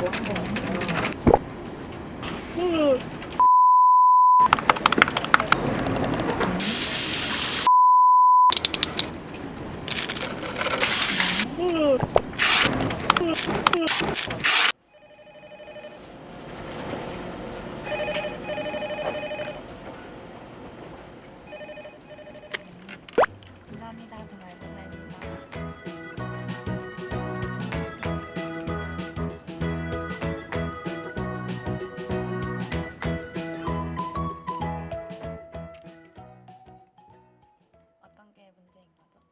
먹고 감사합니다. 감사합니다.